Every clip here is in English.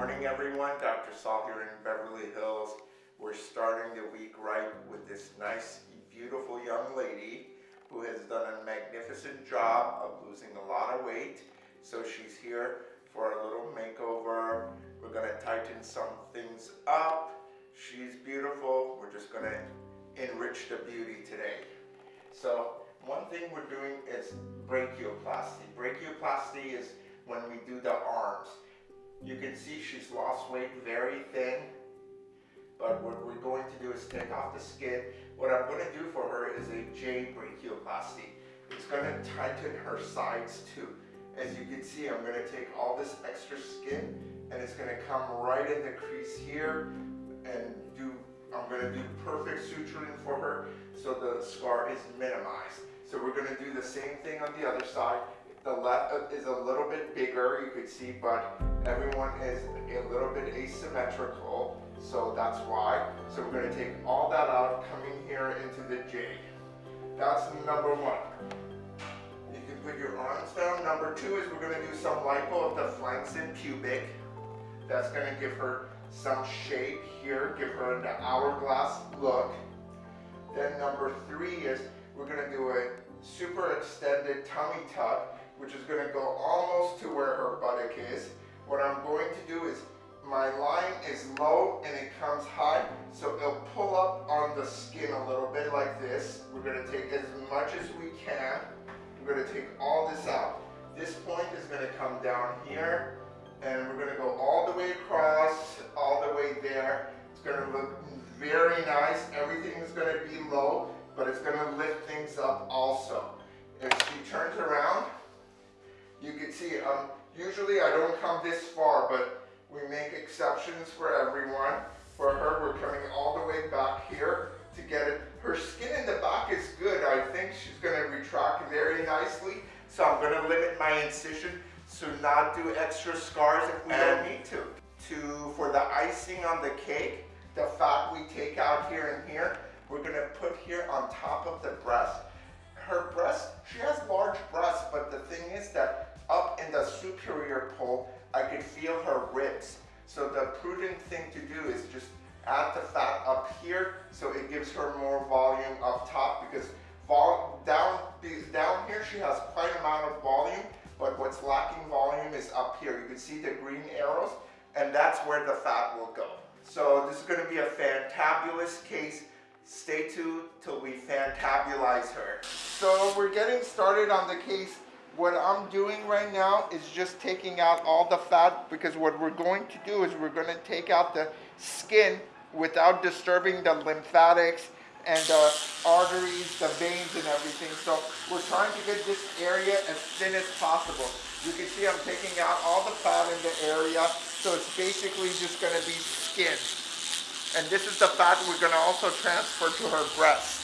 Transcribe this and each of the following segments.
morning, everyone. Dr. Saul here in Beverly Hills. We're starting the week right with this nice, beautiful young lady who has done a magnificent job of losing a lot of weight. So she's here for a little makeover. We're gonna tighten some things up. She's beautiful. We're just gonna enrich the beauty today. So one thing we're doing is brachioplasty. Brachioplasty is when we do the arms. You can see she's lost weight very thin, but what we're going to do is take off the skin. What I'm going to do for her is a J brachioplasty. It's going to tighten her sides too. As you can see, I'm going to take all this extra skin and it's going to come right in the crease here and do, I'm going to do perfect suturing for her so the scar is minimized. So we're going to do the same thing on the other side. The left uh, is a little bit bigger, you could see, but everyone is a little bit asymmetrical, so that's why. So we're gonna take all that out, coming here into the J. That's number one. You can put your arms down. Number two is we're gonna do some lipo of the flanks and pubic. That's gonna give her some shape here, give her an hourglass look. Then number three is we're gonna do a super extended tummy tuck which is going to go almost to where her buttock is. What I'm going to do is my line is low and it comes high, so it'll pull up on the skin a little bit like this. We're going to take as much as we can. We're going to take all this out. This point is going to come down here, and we're going to go all the way across, all the way there. It's going to look very nice. Everything is going to be low, but it's going to lift things up also. If she turns around, you can see, um, usually I don't come this far, but we make exceptions for everyone. For her, we're coming all the way back here to get it. Her skin in the back is good. I think she's gonna retract very nicely. So I'm gonna limit my incision so not do extra scars if we and don't need to. To, for the icing on the cake, the fat we take out here and here, we're gonna put here on top of the breast. Her breast, she has large breasts, but the thing is that up in the superior pole, I could feel her ribs. So the prudent thing to do is just add the fat up here so it gives her more volume up top because down, down here she has quite amount of volume, but what's lacking volume is up here. You can see the green arrows and that's where the fat will go. So this is going to be a fantabulous case. Stay tuned till we fantabulize her. So we're getting started on the case what I'm doing right now is just taking out all the fat because what we're going to do is we're going to take out the skin without disturbing the lymphatics and the arteries, the veins and everything. So we're trying to get this area as thin as possible. You can see I'm taking out all the fat in the area. So it's basically just going to be skin. And this is the fat we're going to also transfer to her breast.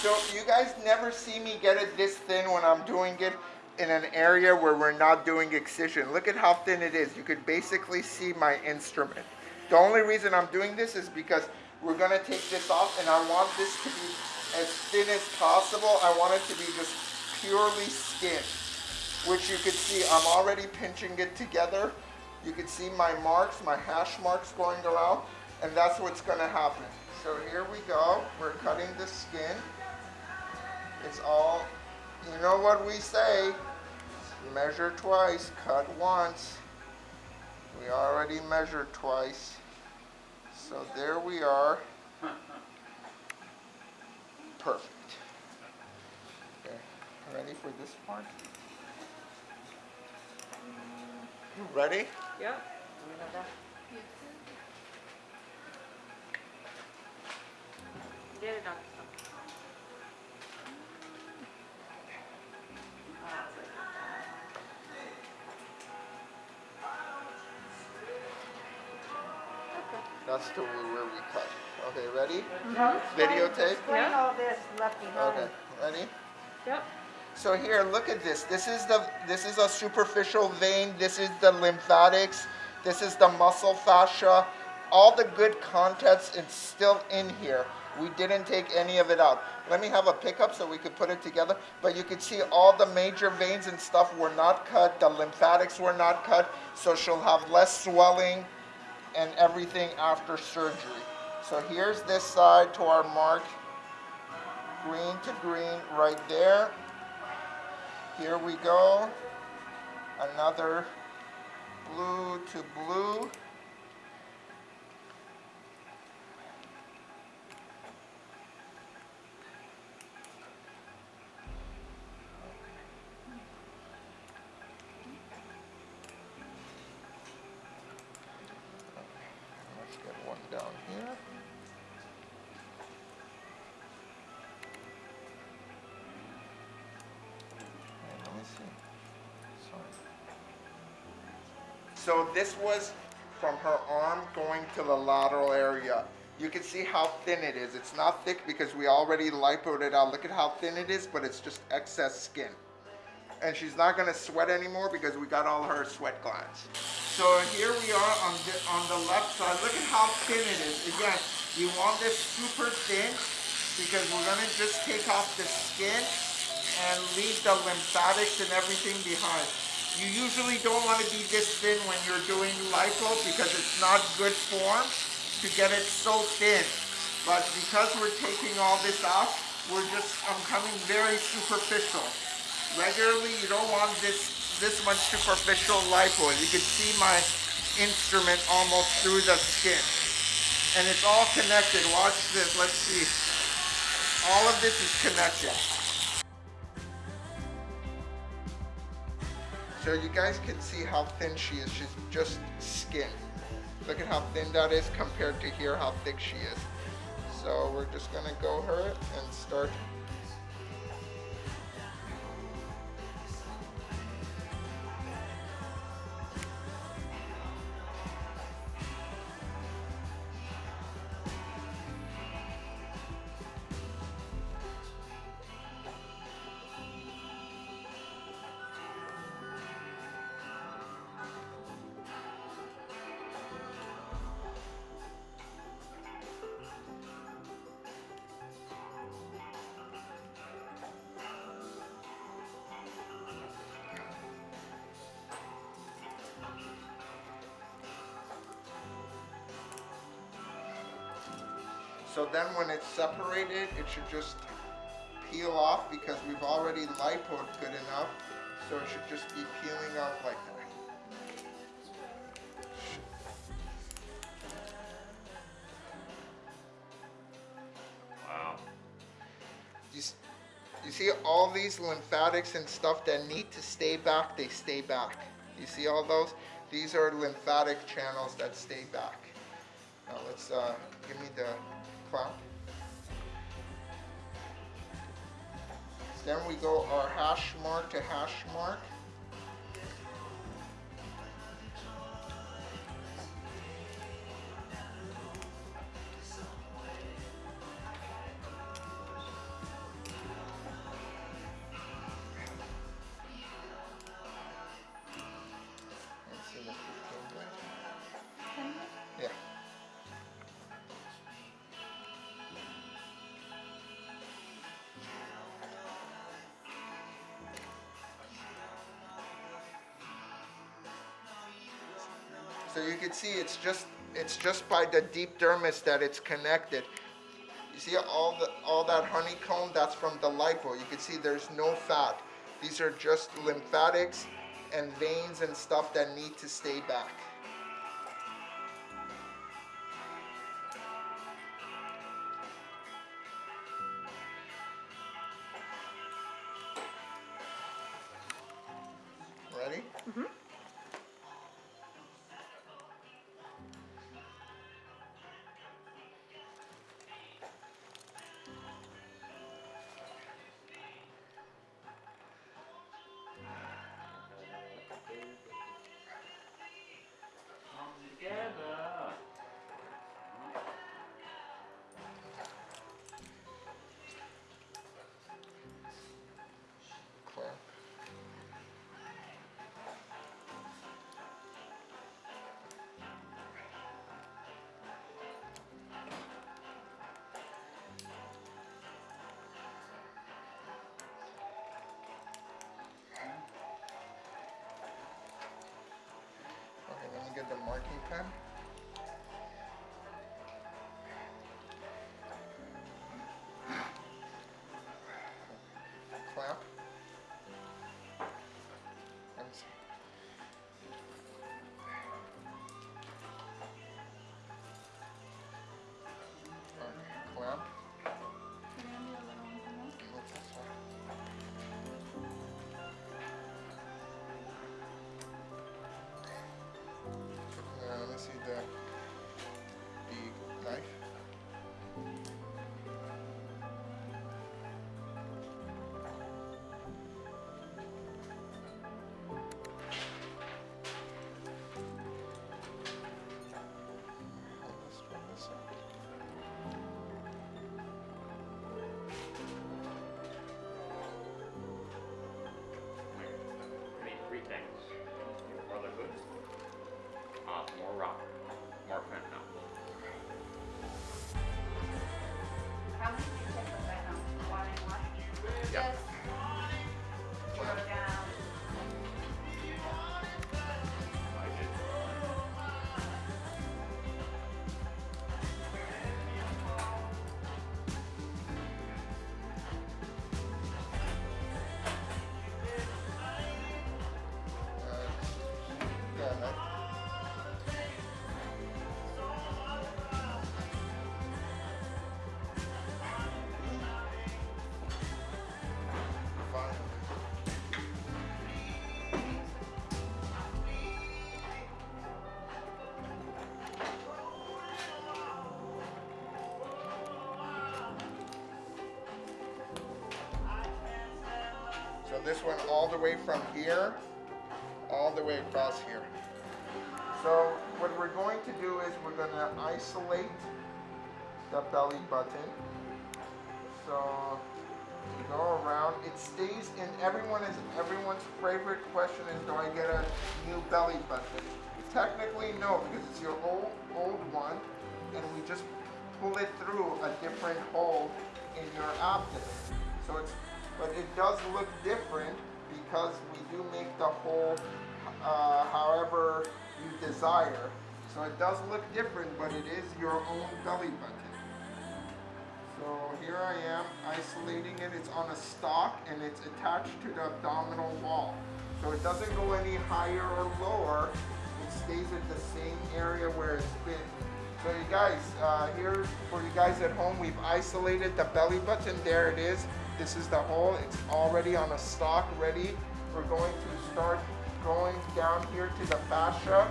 So you guys never see me get it this thin when I'm doing it in an area where we're not doing excision. Look at how thin it is. You could basically see my instrument. The only reason I'm doing this is because we're gonna take this off and I want this to be as thin as possible. I want it to be just purely skin, which you could see I'm already pinching it together. You can see my marks, my hash marks going around, and that's what's gonna happen. So here we go, we're cutting the skin. It's all you know what we say, measure twice, cut once. We already measured twice. So there we are. Perfect. Okay, ready for this part? You ready? Yep. Get it, Doctor. That's the where we cut. Okay, ready? Mhm. Videotape? Explain Yeah. all this left behind. Okay, ready? Yep. So here, look at this. This is the this is a superficial vein. This is the lymphatics. This is the muscle fascia. All the good contents is still in here. We didn't take any of it out. Let me have a pickup so we could put it together. But you can see all the major veins and stuff were not cut. The lymphatics were not cut. So she'll have less swelling and everything after surgery. So here's this side to our mark, green to green right there. Here we go. Another blue to blue. So this was from her arm going to the lateral area. You can see how thin it is. It's not thick because we already lipoed it out. Look at how thin it is, but it's just excess skin. And she's not gonna sweat anymore because we got all her sweat glands. So here we are on the, on the left side. Look at how thin it is. Again, you want this super thin because we're gonna just take off the skin and leave the lymphatics and everything behind. You usually don't want to be this thin when you're doing lipo because it's not good form to get it so thin. But because we're taking all this off, we're just, I'm coming very superficial. Regularly, you don't want this, this much superficial lipo. You can see my instrument almost through the skin. And it's all connected. Watch this, let's see. All of this is connected. So you guys can see how thin she is. She's just skin. Look at how thin that is compared to here, how thick she is. So we're just gonna go her and start. So then when it's separated, it should just peel off because we've already lipoed good enough. So it should just be peeling off like that. Wow. You, you see all these lymphatics and stuff that need to stay back, they stay back. You see all those? These are lymphatic channels that stay back. Now let's, uh, give me the Then we go our hash mark to hash mark. So you can see it's just it's just by the deep dermis that it's connected. You see all the all that honeycomb that's from the lipo. You can see there's no fat. These are just lymphatics and veins and stuff that need to stay back. Get the marking pen. see that. This one all the way from here, all the way across here. So what we're going to do is we're going to isolate the belly button. So go around. It stays in everyone is everyone's favorite question is do I get a new belly button? Technically no, because it's your old old one, and we just pull it through a different hole in your abdomen. So it's but it does look different because we do make the hole uh, however you desire. So it does look different, but it is your own belly button. So here I am isolating it. It's on a stalk and it's attached to the abdominal wall. So it doesn't go any higher or lower. It stays at the same area where it's been. So you guys, uh, here for you guys at home, we've isolated the belly button. There it is. This is the hole. It's already on a stock ready. We're going to start going down here to the fascia.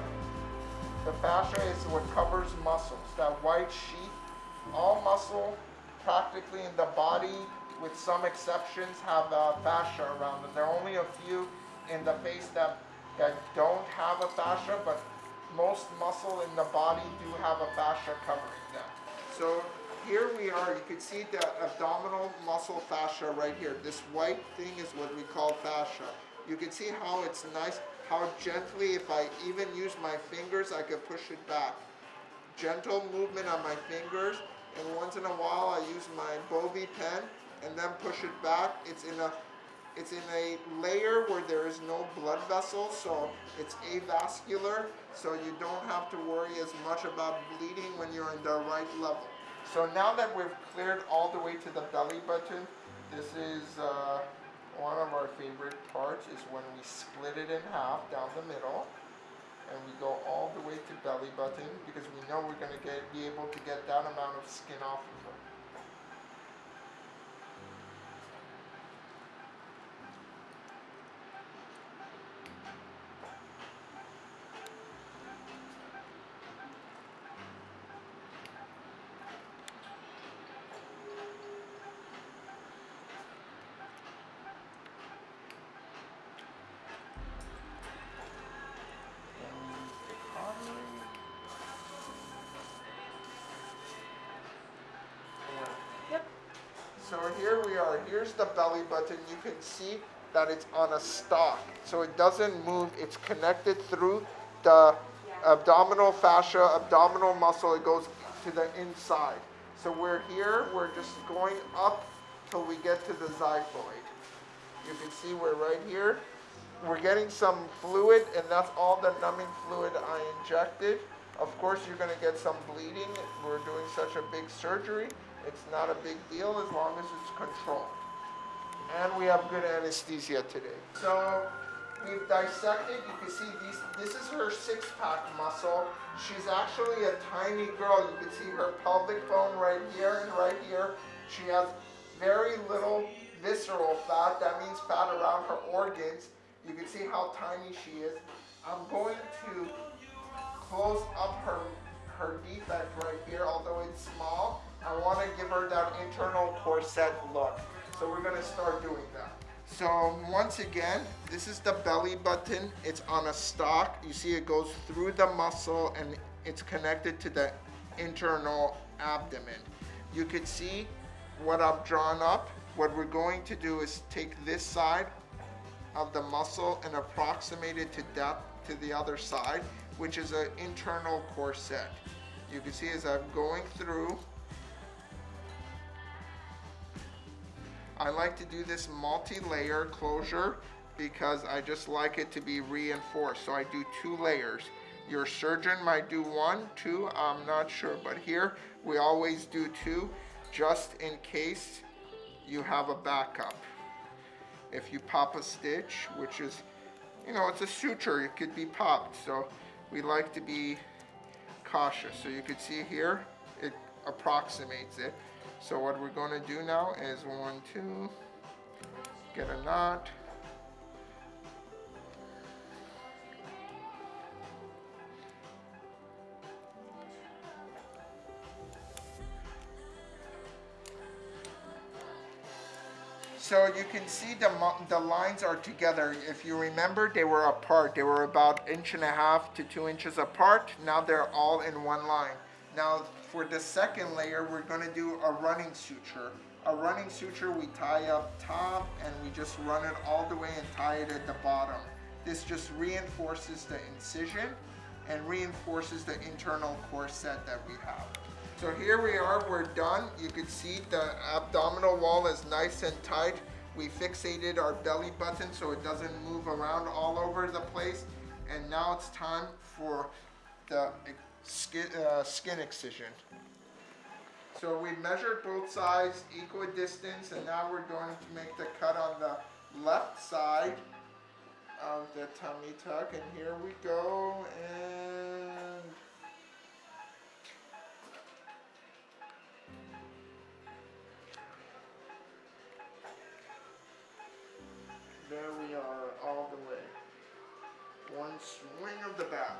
The fascia is what covers muscles. That white sheet, all muscle practically in the body, with some exceptions, have a fascia around them. There are only a few in the face that, that don't have a fascia, but most muscle in the body do have a fascia covering them. So here we are, you can see the abdominal muscle fascia right here. This white thing is what we call fascia. You can see how it's nice, how gently, if I even use my fingers, I could push it back. Gentle movement on my fingers, and once in a while I use my Bovie pen and then push it back. It's in a it's in a layer where there is no blood vessels, so it's avascular, so you don't have to worry as much about bleeding when you're in the right level. So now that we've cleared all the way to the belly button, this is uh, one of our favorite parts is when we split it in half down the middle and we go all the way to belly button because we know we're going to get be able to get that amount of skin off of her. So here we are. Here's the belly button. You can see that it's on a stalk. So it doesn't move. It's connected through the abdominal fascia, abdominal muscle. It goes to the inside. So we're here. We're just going up till we get to the xiphoid. You can see we're right here. We're getting some fluid, and that's all the numbing fluid I injected. Of course, you're going to get some bleeding. We're doing such a big surgery. It's not a big deal as long as it's controlled. And we have good anesthesia today. So we've dissected. You can see these. This is her six-pack muscle. She's actually a tiny girl. You can see her pelvic bone right here and right here. She has very little visceral fat. That means fat around her organs. You can see how tiny she is. I'm going to close up her her defect right here, although it's small. I want to give her that internal corset look. So we're going to start doing that. So once again, this is the belly button. It's on a stalk. You see it goes through the muscle and it's connected to the internal abdomen. You can see what I've drawn up. What we're going to do is take this side of the muscle and approximate it to depth to the other side, which is an internal corset. You can see as I'm going through, I like to do this multi-layer closure because I just like it to be reinforced. So I do two layers. Your surgeon might do one, two, I'm not sure. But here, we always do two, just in case you have a backup. If you pop a stitch, which is, you know, it's a suture, it could be popped. So we like to be cautious. So you can see here, it approximates it. So what we're going to do now is one, two, get a knot. So you can see the, the lines are together. If you remember, they were apart. They were about inch and a half to two inches apart. Now they're all in one line. Now for the second layer, we're gonna do a running suture. A running suture, we tie up top and we just run it all the way and tie it at the bottom. This just reinforces the incision and reinforces the internal corset that we have. So here we are, we're done. You can see the abdominal wall is nice and tight. We fixated our belly button so it doesn't move around all over the place. And now it's time for the skin, uh, skin excision. So we measured both sides, equal distance, and now we're going to make the cut on the left side of the tummy tuck. And here we go, and There we are, all the way. One swing of the bat.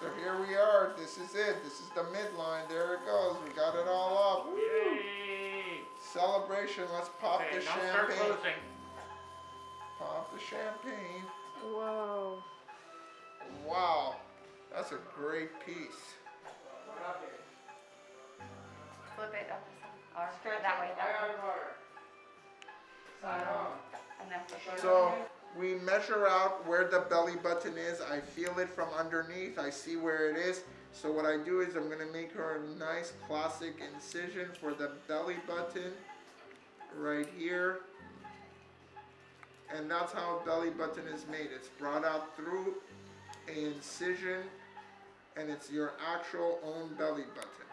So here we are. This is it. This is the midline. There it goes. We got it all up. Woo! Yay! Celebration. Let's pop Okay, the now start champagne. closing. Pop the champagne. Whoa. Wow. That's a great piece. Flip it up or that way, that way. And then flip it So over. We measure out where the belly button is. I feel it from underneath. I see where it is. So what I do is I'm gonna make her a nice classic incision for the belly button right here. And that's how a belly button is made. It's brought out through a incision and it's your actual own belly button.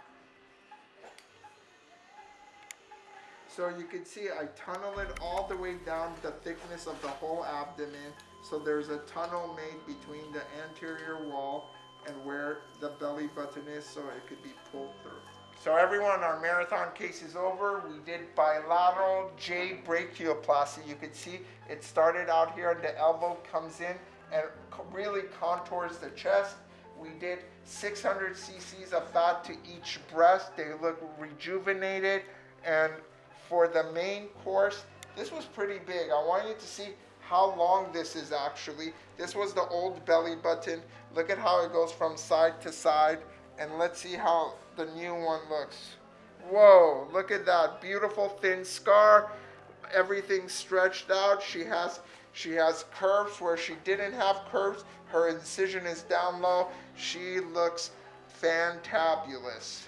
So you can see I tunnel it all the way down the thickness of the whole abdomen. So there's a tunnel made between the anterior wall and where the belly button is so it could be pulled through. So everyone, our marathon case is over. We did bilateral J brachioplasty. You can see it started out here and the elbow comes in and really contours the chest. We did 600 cc's of fat to each breast. They look rejuvenated. And for the main course, this was pretty big. I want you to see how long this is actually. This was the old belly button. Look at how it goes from side to side. And let's see how the new one looks. Whoa, look at that. Beautiful thin scar. Everything stretched out. She has she has curves where she didn't have curves. Her incision is down low. She looks fantabulous.